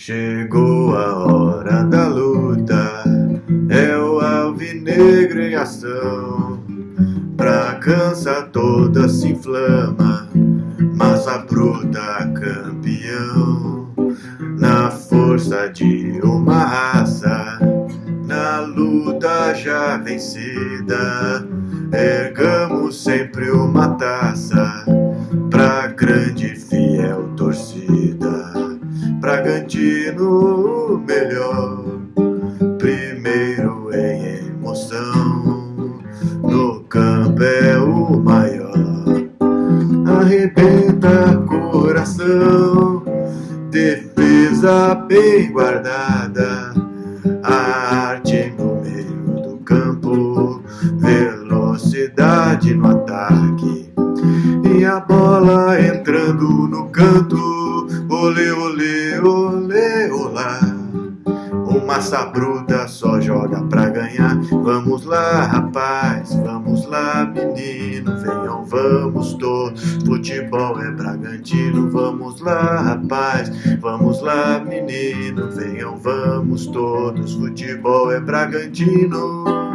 Chegou a hora da luta, é o alvinegro em ação. Pra cansa toda se inflama, massa bruta campeão. Na força de uma raça, na luta já vencida, ergamos sempre uma taça pra grande fiel torcida. Bragantino melhor, primeiro em emoção, no campo é o maior, arrebenta coração, defesa bem guardada, arte no meio do campo, velocidade no ataque. E a bola entrando no canto, olê, olê, olê, olá. Massa bruta só joga pra ganhar. Vamos lá, rapaz, vamos lá, menino, venham, vamos todos. Futebol é Bragantino, vamos lá, rapaz, vamos lá, menino, venham, vamos todos. Futebol é Bragantino.